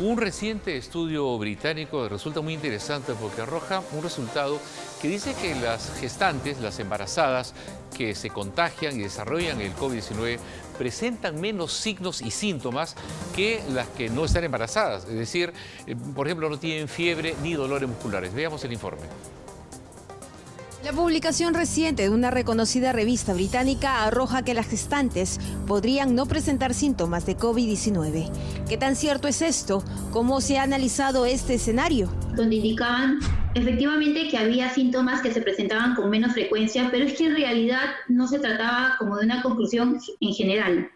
Un reciente estudio británico resulta muy interesante porque arroja un resultado que dice que las gestantes, las embarazadas que se contagian y desarrollan el COVID-19 presentan menos signos y síntomas que las que no están embarazadas. Es decir, eh, por ejemplo, no tienen fiebre ni dolores musculares. Veamos el informe. La publicación reciente de una reconocida revista británica arroja que las gestantes podrían no presentar síntomas de COVID-19. ¿Qué tan cierto es esto? ¿Cómo se ha analizado este escenario? Donde indicaban efectivamente que había síntomas que se presentaban con menos frecuencia, pero es que en realidad no se trataba como de una conclusión en general.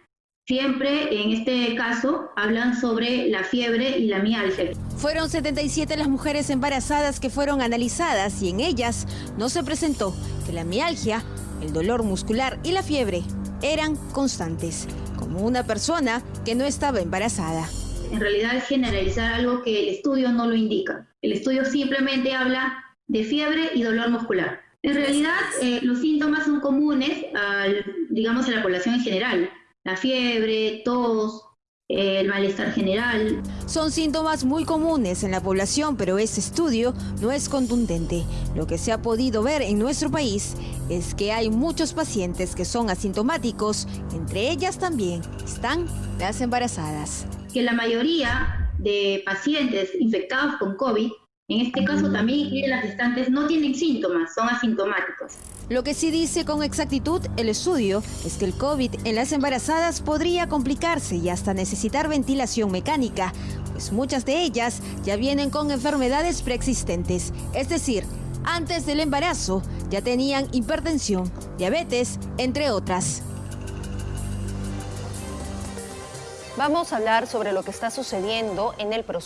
Siempre, en este caso, hablan sobre la fiebre y la mialgia. Fueron 77 las mujeres embarazadas que fueron analizadas y en ellas no se presentó que la mialgia, el dolor muscular y la fiebre eran constantes, como una persona que no estaba embarazada. En realidad es generalizar algo que el estudio no lo indica. El estudio simplemente habla de fiebre y dolor muscular. En realidad, eh, los síntomas son comunes, al, digamos, a la población en general la fiebre, tos, el malestar general. Son síntomas muy comunes en la población, pero este estudio no es contundente. Lo que se ha podido ver en nuestro país es que hay muchos pacientes que son asintomáticos, entre ellas también están las embarazadas. Que la mayoría de pacientes infectados con COVID en este caso también las gestantes no tienen síntomas, son asintomáticos. Lo que sí dice con exactitud el estudio es que el COVID en las embarazadas podría complicarse y hasta necesitar ventilación mecánica, pues muchas de ellas ya vienen con enfermedades preexistentes, es decir, antes del embarazo ya tenían hipertensión, diabetes, entre otras. Vamos a hablar sobre lo que está sucediendo en el proceso